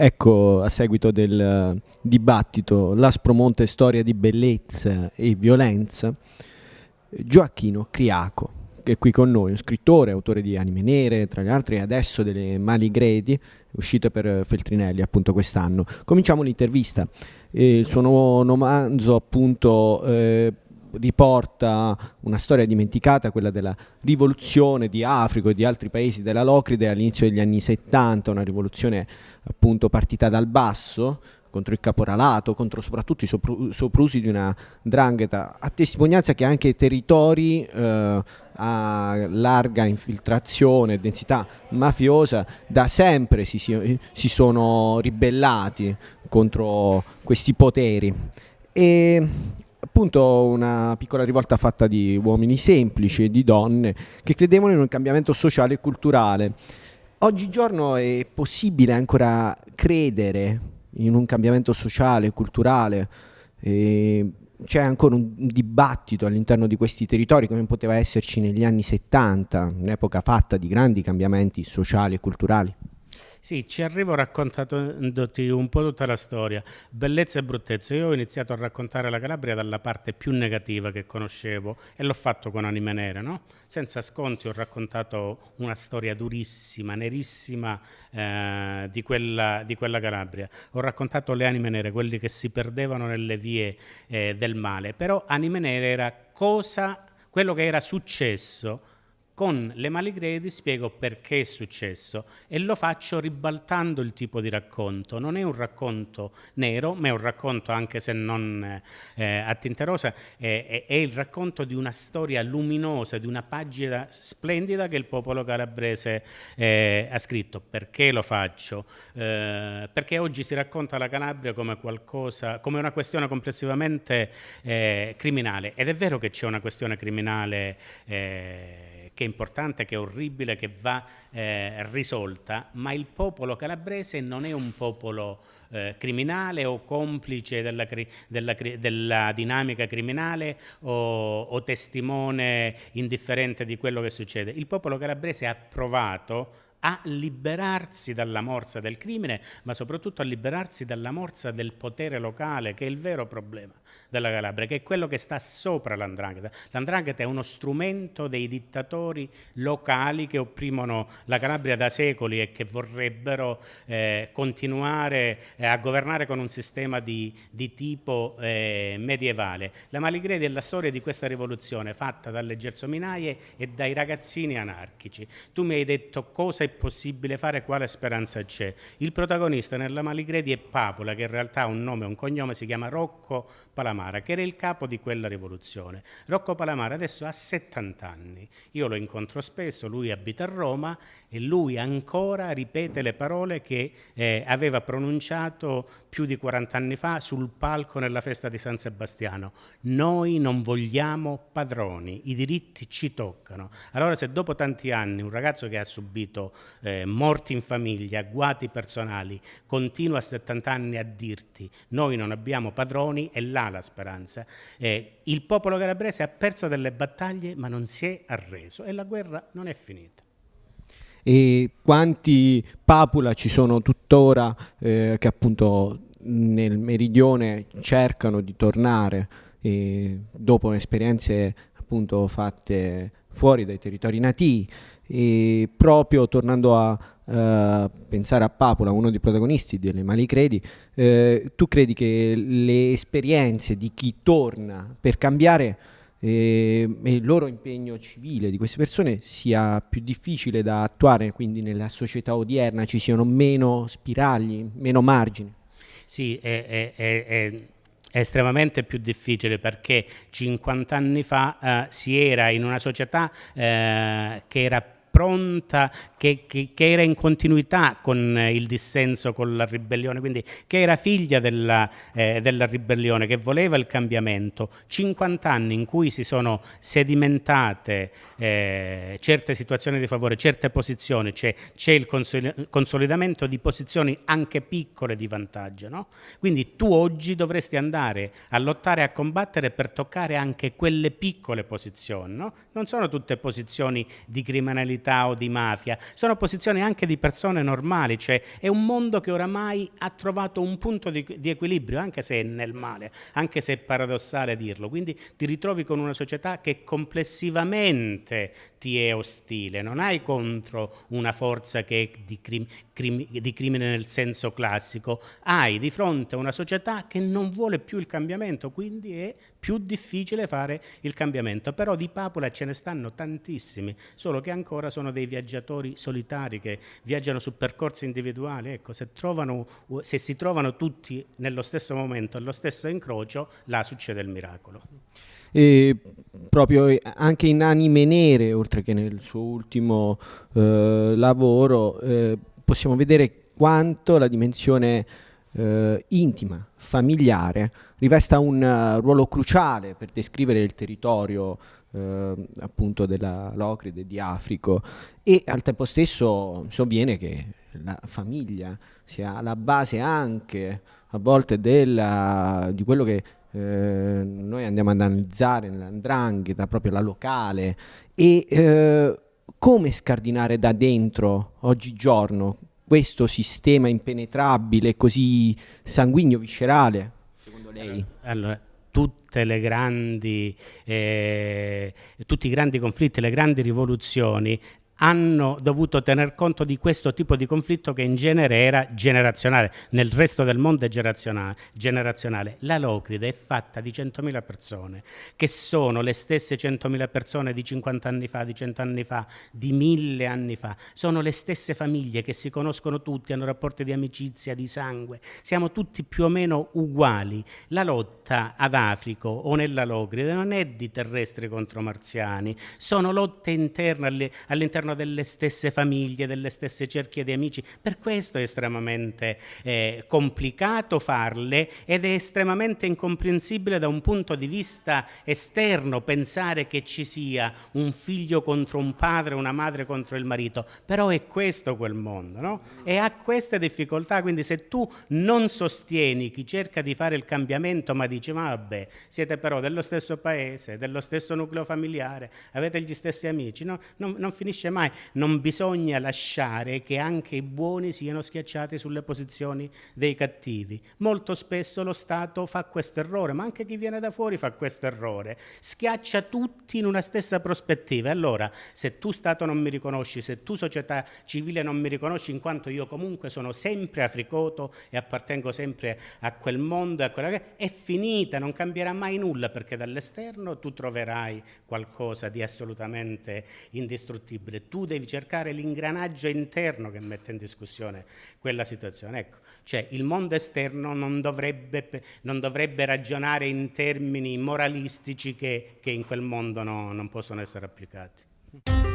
Ecco, a seguito del dibattito L'Aspromonte storia di bellezza e violenza, Gioacchino Criaco, che è qui con noi, un scrittore, autore di Anime Nere, tra gli altri, adesso delle Mali Gredi, uscite per Feltrinelli appunto quest'anno. Cominciamo l'intervista. Il suo nuovo romanzo appunto eh, riporta una storia dimenticata, quella della rivoluzione di Africa e di altri paesi della Locride all'inizio degli anni 70, una rivoluzione appunto partita dal basso contro il caporalato, contro soprattutto i sopru soprusi di una drangheta, a testimonianza che anche territori eh, a larga infiltrazione densità mafiosa da sempre si, si, si sono ribellati contro questi poteri. E appunto una piccola rivolta fatta di uomini semplici e di donne che credevano in un cambiamento sociale e culturale. Oggigiorno è possibile ancora credere in un cambiamento sociale e culturale. c'è ancora un dibattito all'interno di questi territori come poteva esserci negli anni 70, un'epoca fatta di grandi cambiamenti sociali e culturali. Sì, ci arrivo raccontandoti un po' tutta la storia, bellezza e bruttezza. Io ho iniziato a raccontare la Calabria dalla parte più negativa che conoscevo e l'ho fatto con Anime Nere, no? Senza sconti ho raccontato una storia durissima, nerissima eh, di, quella, di, quella, Calabria. Ho raccontato le anime nere, quelli che si perdevano nelle vie eh, del male, però Anime Nere era cosa, quello che era successo con le maligredi spiego perché è successo e lo faccio ribaltando il tipo di racconto. Non è un racconto nero, ma è un racconto, anche se non eh, a tinte rosa, è, è, il racconto di una storia luminosa, di una pagina splendida che il popolo calabrese eh, ha scritto. Perché lo faccio? Eh, perché oggi si racconta la Calabria come, qualcosa, come una questione complessivamente eh, criminale. Ed è vero che c'è una questione criminale eh, che è importante, che è orribile, che va eh, risolta, ma il popolo calabrese non è un popolo eh, criminale o complice della, della, della dinamica criminale o, o testimone indifferente di quello che succede. Il popolo calabrese ha provato a liberarsi dalla morsa del crimine, ma soprattutto a liberarsi dalla morsa del potere locale, che è il vero problema della Calabria, che è quello che sta sopra l'andrangheta. L'andrangheta è uno strumento dei dittatori locali che opprimono la Calabria da secoli e che vorrebbero eh, continuare eh, a governare con un sistema di, di tipo eh, medievale. La Maligredi è la storia di questa rivoluzione fatta dalle gersominaie e dai ragazzini anarchici. Tu mi hai detto cosa possibile fare, quale speranza c'è. Il protagonista nella Maligredi è Papola, che in realtà ha un nome e un cognome, si chiama Rocco Palamara, che era il capo di quella rivoluzione. Rocco Palamara adesso ha 70 anni, io lo incontro spesso, lui abita a Roma e lui ancora ripete le parole che eh, aveva pronunciato più di 40 anni fa sul palco nella festa di San Sebastiano. Noi non vogliamo padroni, i diritti ci toccano. Allora se dopo tanti anni un ragazzo che ha subito eh, morti in famiglia, guati personali, continua a 70 anni a dirti noi non abbiamo padroni, è là la speranza. Eh, il popolo calabrese ha perso delle battaglie ma non si è arreso e la guerra non è finita e quanti papula ci sono tuttora eh, che appunto nel meridione cercano di tornare eh, dopo esperienze appunto fatte fuori dai territori nativi. E proprio tornando a uh, pensare a Papula, uno dei protagonisti delle Mali Credi, eh, tu credi che le esperienze di chi torna per cambiare e, e, il loro impegno civile di queste persone sia più difficile da attuare, quindi nella società odierna ci siano meno spiragli, meno margini. Sì, è, è, è, è estremamente più difficile perché 50 anni fa eh, si era in una società eh, che era pronta, che, che, che, era in continuità con il dissenso, con la ribellione, quindi che era figlia della, eh, della ribellione, che voleva il cambiamento. 50 anni in cui si sono sedimentate eh, certe situazioni di favore, certe posizioni, c'è, il consolidamento di posizioni anche piccole di vantaggio. No? Quindi tu oggi dovresti andare a lottare a combattere per toccare anche quelle piccole posizioni. No? Non sono tutte posizioni di criminalità criminalità o di mafia, sono posizioni anche di persone normali, cioè è un mondo che oramai ha trovato un punto di, di equilibrio, anche se è nel male, anche se è paradossale dirlo, quindi ti ritrovi con una società che complessivamente ti è ostile, non hai contro una forza che è di, crim, crim, di crimine nel senso classico, hai di fronte una società che non vuole più il cambiamento, quindi è più difficile fare il cambiamento, però di papole ce ne stanno tantissimi, solo che ancora sono dei viaggiatori solitari che viaggiano su percorsi individuali, ecco, se, trovano, se si trovano tutti nello stesso momento, allo stesso incrocio, là succede il miracolo. E proprio anche in Anime Nere, oltre che nel suo ultimo eh, lavoro, eh, possiamo vedere quanto la dimensione eh, intima, familiare, rivesta un uh, ruolo cruciale per descrivere il territorio eh, appunto della Locride di Africo. E al tempo stesso sovviene che la famiglia sia la base anche a volte della, di quello che eh, noi andiamo ad analizzare nell'andrangheta, proprio la locale. E eh, come scardinare da dentro oggigiorno questo sistema impenetrabile, così sanguigno, viscerale, secondo lei? Allora, tutte le grandi, eh, tutti i grandi conflitti, le grandi rivoluzioni hanno dovuto tener conto di questo tipo di conflitto che in genere era generazionale, nel resto del mondo è generazionale. La Locride è fatta di 100.000 persone, che sono le stesse 100.000 persone di 50 anni fa, di 100 anni fa, di 1000 anni fa, sono le stesse famiglie che si conoscono tutti, hanno rapporti di amicizia, di sangue, siamo tutti più o meno uguali. La lotta ad Africo o nella Locride non è di terrestri contro marziani, sono lotte interne all'interno all'interno delle stesse famiglie, delle stesse cerchie di amici. Per questo è estremamente eh, complicato farle ed è estremamente incomprensibile da un punto di vista esterno pensare che ci sia un figlio contro un padre, una madre contro il marito. Però è questo quel mondo, no? E ha queste difficoltà, quindi se tu non sostieni chi cerca di fare il cambiamento, ma dici, ma vabbè, siete però dello stesso paese, dello stesso nucleo familiare, avete gli stessi amici, no? non, non finisce mai mai, non bisogna lasciare che anche i buoni siano schiacciati sulle posizioni dei cattivi. Molto spesso lo Stato fa questo errore, ma anche chi viene da fuori fa questo errore, schiaccia tutti in una stessa prospettiva. Allora, se tu Stato non mi riconosci, se tu società civile non mi riconosci, in quanto io comunque sono sempre africoto e appartengo sempre a quel mondo, a quella è finita, non cambierà mai nulla, perché dall'esterno tu troverai qualcosa di assolutamente indistruttibile tu devi cercare l'ingranaggio interno che mette in discussione quella situazione. Ecco, cioè il mondo esterno non dovrebbe, non dovrebbe ragionare in termini moralistici che, che in quel mondo no, non possono essere applicati.